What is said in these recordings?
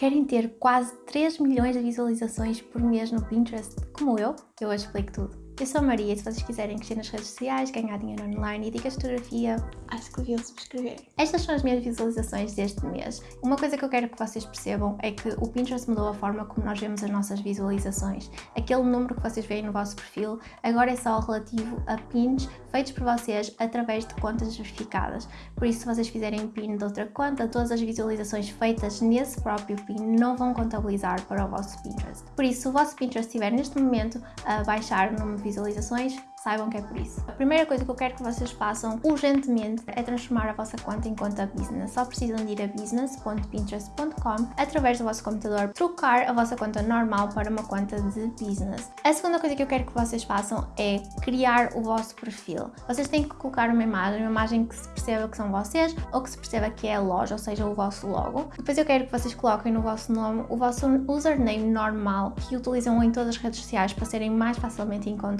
Querem ter quase 3 milhões de visualizações por mês no Pinterest, como eu? Eu hoje explico tudo. Eu sou a Maria e se vocês quiserem crescer nas redes sociais, ganhar dinheiro online e dicas de fotografia, acho que deviam subscrever. Estas são as minhas visualizações deste mês. Uma coisa que eu quero que vocês percebam é que o Pinterest mudou a forma como nós vemos as nossas visualizações. Aquele número que vocês veem no vosso perfil agora é só relativo a pins feitos por vocês através de contas verificadas. Por isso, se vocês fizerem pin de outra conta, todas as visualizações feitas nesse próprio pin não vão contabilizar para o vosso Pinterest. Por isso, se o vosso Pinterest estiver neste momento a baixar no número visualizações, saibam que é por isso. A primeira coisa que eu quero que vocês façam urgentemente é transformar a vossa conta em conta business. Só precisam de ir a business.pinterest.com através do vosso computador, trocar a vossa conta normal para uma conta de business. A segunda coisa que eu quero que vocês façam é criar o vosso perfil. Vocês têm que colocar uma imagem, uma imagem que se perceba que são vocês ou que se perceba que é a loja, ou seja, o vosso logo. Depois eu quero que vocês coloquem no vosso nome o vosso username normal que utilizam em todas as redes sociais para serem mais facilmente encontrados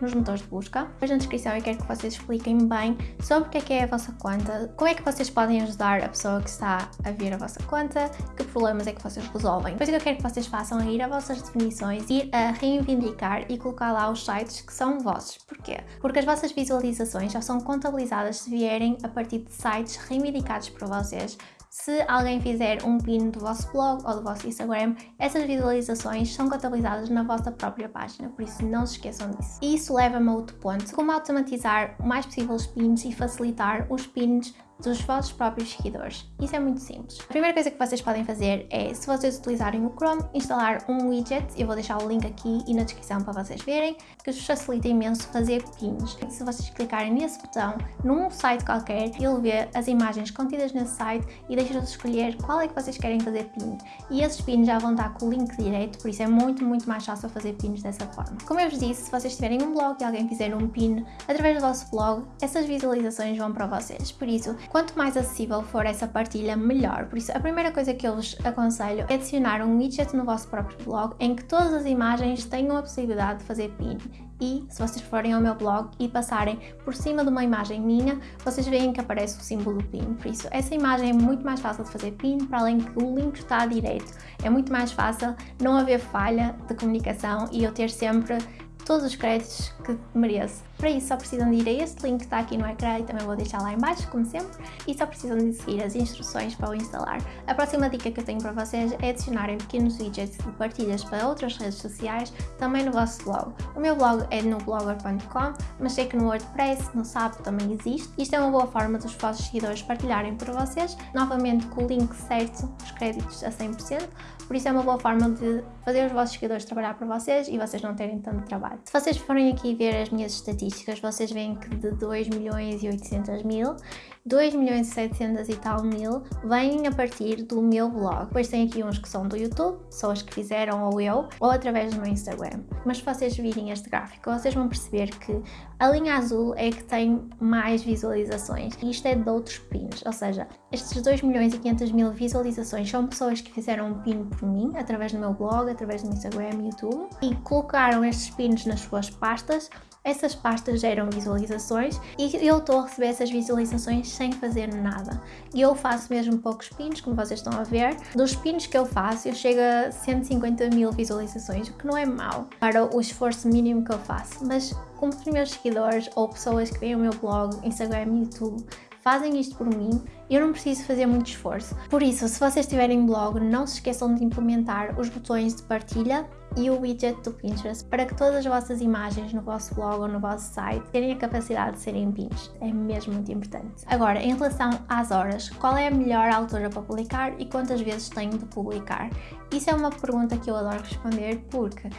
nos motores de busca. Depois na descrição eu quero que vocês expliquem bem sobre o que é que é a vossa conta, como é que vocês podem ajudar a pessoa que está a ver a vossa conta, que problemas é que vocês resolvem. Depois o que eu quero que vocês façam é ir a vossas definições, ir a reivindicar e colocar lá os sites que são vossos. Porquê? Porque as vossas visualizações já são contabilizadas se vierem a partir de sites reivindicados por vocês se alguém fizer um pin do vosso blog ou do vosso Instagram, essas visualizações são contabilizadas na vossa própria página, por isso não se esqueçam disso. E isso leva-me a outro ponto, como automatizar o mais possível os pins e facilitar os pins dos vossos próprios seguidores. Isso é muito simples. A primeira coisa que vocês podem fazer é, se vocês utilizarem o Chrome, instalar um widget, eu vou deixar o link aqui e na descrição para vocês verem, que vos facilita imenso fazer pins. Se vocês clicarem nesse botão, num site qualquer, ele vê as imagens contidas nesse site e deixa-vos escolher qual é que vocês querem fazer pin. E esses pins já vão estar com o link direito, por isso é muito, muito mais fácil fazer pins dessa forma. Como eu vos disse, se vocês tiverem um blog e alguém fizer um pin através do vosso blog, essas visualizações vão para vocês. Por isso, Quanto mais acessível for essa partilha, melhor. Por isso, a primeira coisa que eu vos aconselho é adicionar um widget no vosso próprio blog em que todas as imagens tenham a possibilidade de fazer pin. E se vocês forem ao meu blog e passarem por cima de uma imagem minha, vocês veem que aparece o símbolo pin. Por isso, essa imagem é muito mais fácil de fazer pin, para além que o link está direito. É muito mais fácil não haver falha de comunicação e eu ter sempre todos os créditos que mereço. Para isso só precisam de ir a este link que está aqui no ecrã e também vou deixar lá em baixo, como sempre, e só precisam de seguir as instruções para o instalar. A próxima dica que eu tenho para vocês é adicionarem pequenos widgets de partilhas para outras redes sociais também no vosso blog. O meu blog é no blogger.com, mas sei que no WordPress, no SAP também existe. Isto é uma boa forma dos vossos seguidores partilharem para vocês, novamente com o link certo, os créditos a 100%, por isso é uma boa forma de fazer os vossos seguidores trabalhar para vocês e vocês não terem tanto trabalho. Se vocês forem aqui ver as minhas estatísticas, estatísticas, vocês veem que de 2 milhões e 800 mil, 2 milhões e 700 e tal mil vêm a partir do meu blog. Depois tem aqui uns que são do YouTube, pessoas que fizeram ou eu, ou através do meu Instagram. Mas se vocês virem este gráfico, vocês vão perceber que a linha azul é que tem mais visualizações e isto é de outros pins, ou seja, estes 2 milhões e 500 mil visualizações são pessoas que fizeram um pin por mim, através do meu blog, através do meu Instagram e YouTube, e colocaram estes pins nas suas pastas essas pastas geram visualizações e eu estou a receber essas visualizações sem fazer nada. E eu faço mesmo poucos pins, como vocês estão a ver. Dos pins que eu faço, eu chego a 150 mil visualizações, o que não é mau para o esforço mínimo que eu faço. Mas como os meus seguidores ou pessoas que veem o meu blog, Instagram e YouTube fazem isto por mim eu não preciso fazer muito esforço. Por isso, se vocês tiverem blog, não se esqueçam de implementar os botões de partilha e o widget do Pinterest para que todas as vossas imagens no vosso blog ou no vosso site tenham a capacidade de serem pins. É mesmo muito importante. Agora, em relação às horas, qual é a melhor altura para publicar e quantas vezes tenho de publicar? Isso é uma pergunta que eu adoro responder porque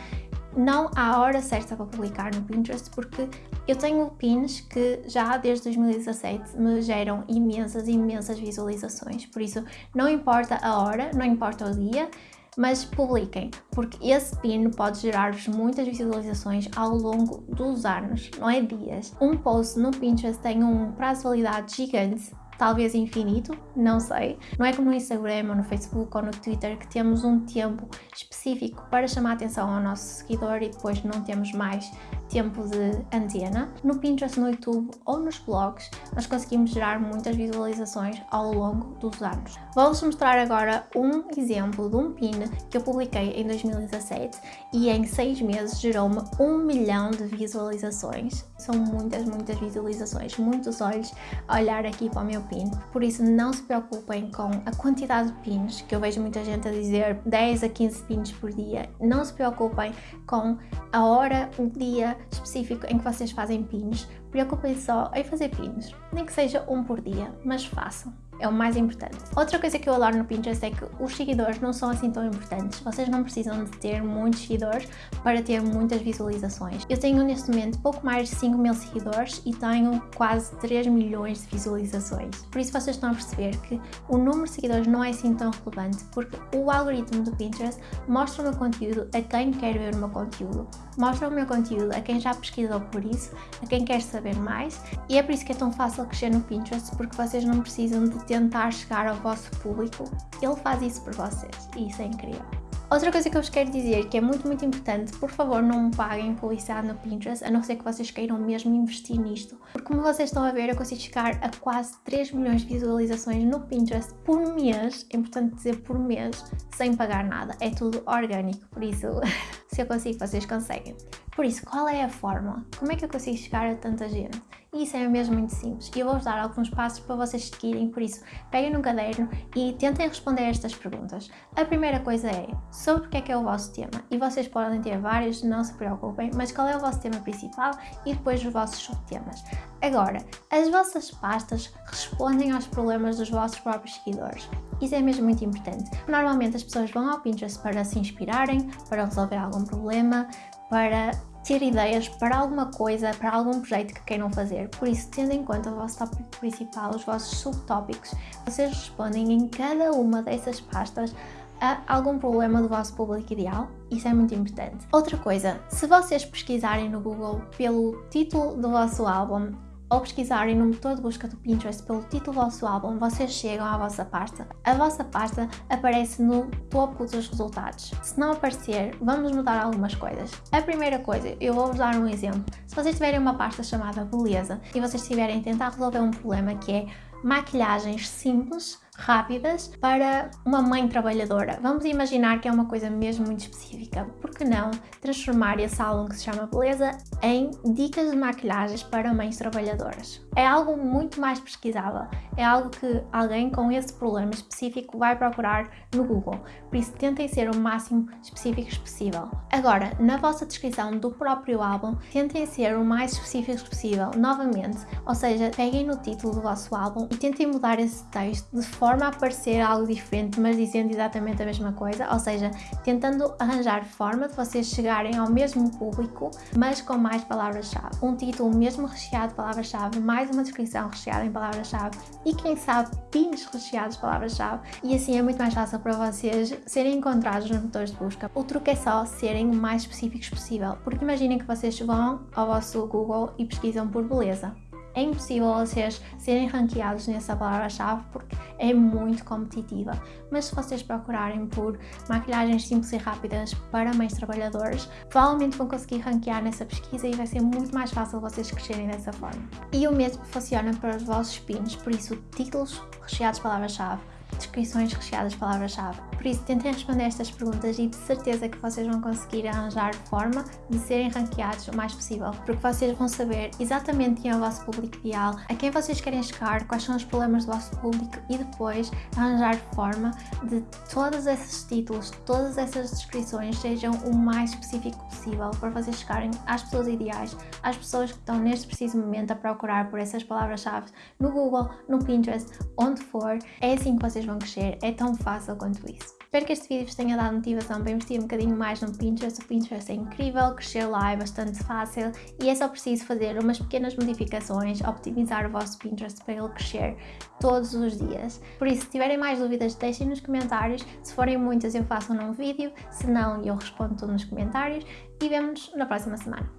não há hora certa para publicar no Pinterest porque eu tenho pins que já desde 2017 me geram imensas, imensas visualizações, por isso não importa a hora, não importa o dia, mas publiquem, porque esse pin pode gerar-vos muitas visualizações ao longo dos anos, não é dias. Um post no Pinterest tem um prazo de validade gigante talvez infinito, não sei. Não é como no Instagram ou no Facebook ou no Twitter que temos um tempo específico para chamar a atenção ao nosso seguidor e depois não temos mais tempo de antena. No Pinterest, no YouTube ou nos blogs, nós conseguimos gerar muitas visualizações ao longo dos anos. Vou-vos mostrar agora um exemplo de um pin que eu publiquei em 2017 e em seis meses gerou-me um milhão de visualizações. São muitas, muitas visualizações, muitos olhos a olhar aqui para o meu pin. Por isso não se preocupem com a quantidade de pins, que eu vejo muita gente a dizer 10 a 15 pins por dia. Não se preocupem com a hora, o dia específico em que vocês fazem pins. Preocupem só em fazer pins, nem que seja um por dia, mas façam é o mais importante. Outra coisa que eu adoro no Pinterest é que os seguidores não são assim tão importantes. Vocês não precisam de ter muitos seguidores para ter muitas visualizações. Eu tenho neste momento pouco mais de 5 mil seguidores e tenho quase 3 milhões de visualizações. Por isso vocês estão a perceber que o número de seguidores não é assim tão relevante porque o algoritmo do Pinterest mostra o meu conteúdo a quem quer ver o meu conteúdo, mostra o meu conteúdo a quem já pesquisou por isso, a quem quer saber mais e é por isso que é tão fácil crescer no Pinterest porque vocês não precisam de ter tentar chegar ao vosso público, ele faz isso por vocês e isso é incrível. Outra coisa que eu vos quero dizer que é muito, muito importante, por favor não me paguem publicidade no Pinterest, a não ser que vocês queiram mesmo investir nisto. Porque como vocês estão a ver, eu consigo chegar a quase 3 milhões de visualizações no Pinterest por mês, é importante dizer por mês, sem pagar nada. É tudo orgânico, por isso, se eu consigo, vocês conseguem. Por isso, qual é a fórmula? Como é que eu consigo chegar a tanta gente? E isso é mesmo muito simples. E eu vou-vos dar alguns passos para vocês seguirem, por isso, peguem no caderno e tentem responder estas perguntas. A primeira coisa é, sobre o que é que é o vosso tema? E vocês podem ter vários, não se preocupem, mas qual é o vosso tema principal e depois os vossos subtemas. Agora, as vossas pastas respondem aos problemas dos vossos próprios seguidores. Isso é mesmo muito importante. Normalmente as pessoas vão ao Pinterest para se inspirarem, para resolver algum problema, para ter ideias para alguma coisa, para algum projeto que queiram fazer. Por isso, tendo em conta o vosso tópico principal, os vossos subtópicos, vocês respondem em cada uma dessas pastas a algum problema do vosso público ideal, isso é muito importante. Outra coisa, se vocês pesquisarem no Google pelo título do vosso álbum, ou pesquisarem no motor de busca do Pinterest pelo título do vosso álbum, vocês chegam à vossa pasta. A vossa pasta aparece no topo dos resultados. Se não aparecer, vamos mudar algumas coisas. A primeira coisa, eu vou-vos dar um exemplo. Se vocês tiverem uma pasta chamada Beleza e vocês estiverem a tentar resolver um problema que é maquilhagens simples, rápidas para uma mãe trabalhadora. Vamos imaginar que é uma coisa mesmo muito específica. Por que não transformar esse álbum que se chama Beleza em dicas de maquilhagens para mães trabalhadoras? É algo muito mais pesquisável. É algo que alguém com esse problema específico vai procurar no Google. Por isso, tentem ser o máximo específicos possível. Agora, na vossa descrição do próprio álbum, tentem ser o mais específicos possível, novamente. Ou seja, peguem no título do vosso álbum e tentem mudar esse texto de forma a parecer algo diferente, mas dizendo exatamente a mesma coisa, ou seja, tentando arranjar forma de vocês chegarem ao mesmo público, mas com mais palavras-chave. Um título mesmo recheado de palavras-chave, mais uma descrição recheada em palavras-chave e quem sabe pins recheados de palavras-chave e assim é muito mais fácil para vocês serem encontrados nos motores de busca. O truque é só serem o mais específicos possível, porque imaginem que vocês vão ao vosso Google e pesquisam por beleza é impossível vocês serem ranqueados nessa palavra-chave porque é muito competitiva. Mas se vocês procurarem por maquilhagens simples e rápidas para mães trabalhadoras, provavelmente vão conseguir ranquear nessa pesquisa e vai ser muito mais fácil vocês crescerem dessa forma. E o mesmo funciona para os vossos pins, por isso títulos recheados de palavra-chave, descrições recheadas de palavra-chave. Por isso, tentem responder estas perguntas e de certeza que vocês vão conseguir arranjar forma de serem ranqueados o mais possível, porque vocês vão saber exatamente quem é o vosso público ideal, a quem vocês querem chegar, quais são os problemas do vosso público e depois arranjar forma de todos esses títulos, todas essas descrições sejam o mais específico possível para vocês chegarem às pessoas ideais, às pessoas que estão neste preciso momento a procurar por essas palavras-chave no Google, no Pinterest, onde for. É assim que vocês vão crescer, é tão fácil quanto isso. Espero que este vídeo vos tenha dado motivação para investir um bocadinho mais no Pinterest. O Pinterest é incrível, crescer lá é bastante fácil e é só preciso fazer umas pequenas modificações, optimizar o vosso Pinterest para ele crescer todos os dias. Por isso, se tiverem mais dúvidas, deixem nos comentários. Se forem muitas, eu faço um novo vídeo, se não, eu respondo tudo nos comentários e vemo-nos na próxima semana.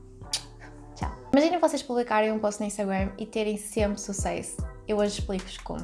Tchau! Imaginem vocês publicarem um post no Instagram e terem sempre sucesso. Eu hoje explico-vos como.